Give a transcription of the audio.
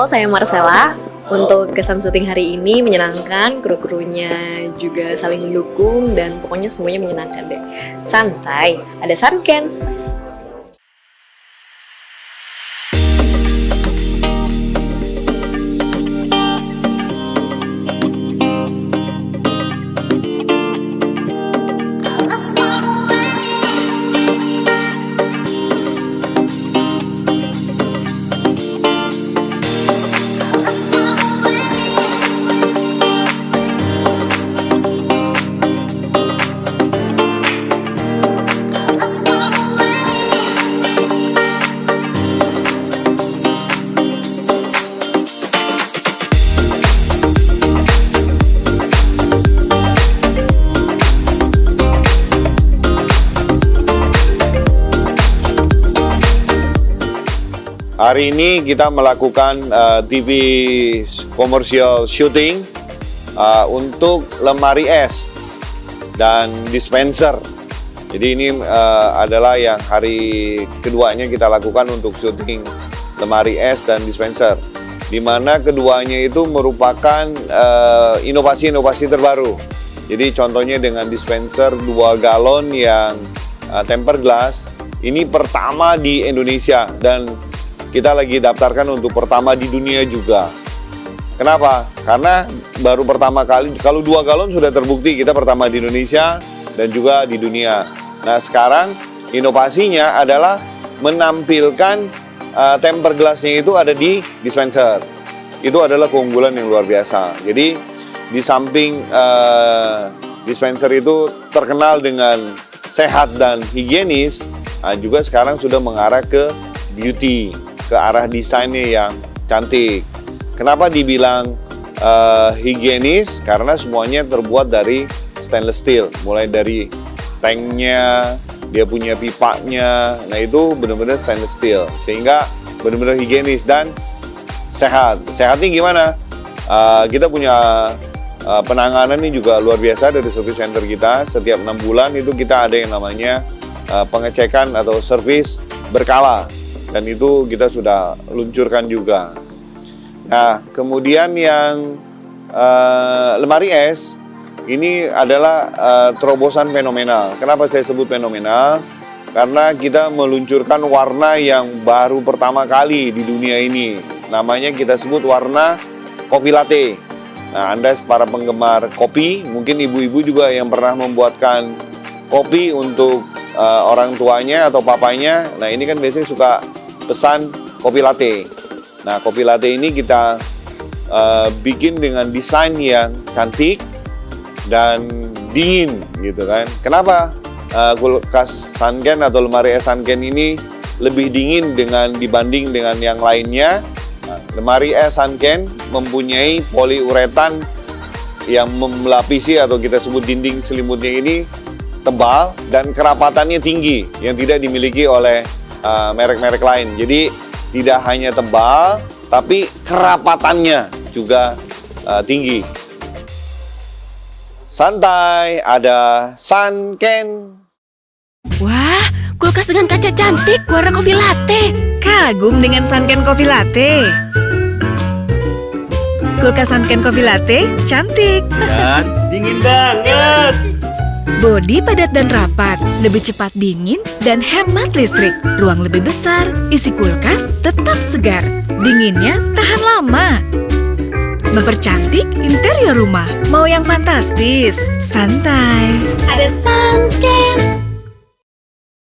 Halo, saya Marcella. Untuk kesan syuting hari ini menyenangkan, kru-krunya juga saling mendukung dan pokoknya semuanya menyenangkan deh. Santai, ada Sanken. Hari ini kita melakukan uh, TV commercial shooting uh, untuk lemari es dan dispenser. Jadi ini uh, adalah yang hari keduanya kita lakukan untuk syuting lemari es dan dispenser. Di mana keduanya itu merupakan inovasi-inovasi uh, terbaru. Jadi contohnya dengan dispenser 2 galon yang uh, tempered glass, ini pertama di Indonesia dan kita lagi daftarkan untuk pertama di dunia juga. Kenapa? Karena baru pertama kali, kalau dua galon sudah terbukti kita pertama di Indonesia dan juga di dunia. Nah sekarang inovasinya adalah menampilkan uh, temper gelasnya itu ada di dispenser. Itu adalah keunggulan yang luar biasa. Jadi di samping uh, dispenser itu terkenal dengan sehat dan higienis, nah juga sekarang sudah mengarah ke beauty ke arah desainnya yang cantik. Kenapa dibilang uh, higienis? Karena semuanya terbuat dari stainless steel, mulai dari tanknya, dia punya pipanya, nah itu benar-benar stainless steel, sehingga benar-benar higienis dan sehat. Sehatnya gimana? Uh, kita punya uh, penanganan ini juga luar biasa dari service center kita. Setiap enam bulan itu kita ada yang namanya pengecekan atau service berkala dan itu kita sudah luncurkan juga. Nah, kemudian yang uh, lemari es ini adalah uh, terobosan fenomenal. Kenapa saya sebut fenomenal? Karena kita meluncurkan warna yang baru pertama kali di dunia ini. Namanya kita sebut warna kopi latte. Nah, Anda para penggemar kopi, mungkin ibu-ibu juga yang pernah membuatkan kopi untuk uh, orang tuanya atau papanya. Nah, ini kan biasanya suka pesan kopi latte. Nah, kopi latte ini kita uh, bikin dengan desain yang cantik dan dingin gitu kan. Kenapa uh, kulkas Sanken atau lemari es Sanken ini lebih dingin dengan dibanding dengan yang lainnya? Lemari es Sanken mempunyai poliuretan yang melapisi atau kita sebut dinding selimutnya ini tebal dan kerapatannya tinggi yang tidak dimiliki oleh Eh, merek-merek uh, lain. Jadi tidak hanya tebal, tapi kerapatannya juga uh, tinggi. Santai, ada Sanken. Wah, kulkas dengan kaca cantik warna kopi latte. Kagum dengan Sanken kopi latte. Kulkas Sanken kopi latte cantik. Dan dingin banget. Bodi padat dan rapat, lebih cepat dingin dan hemat listrik. Ruang lebih besar, isi kulkas tetap segar. Dinginnya tahan lama. Mempercantik interior rumah. Mau yang fantastis? Santai. Ada Sunken.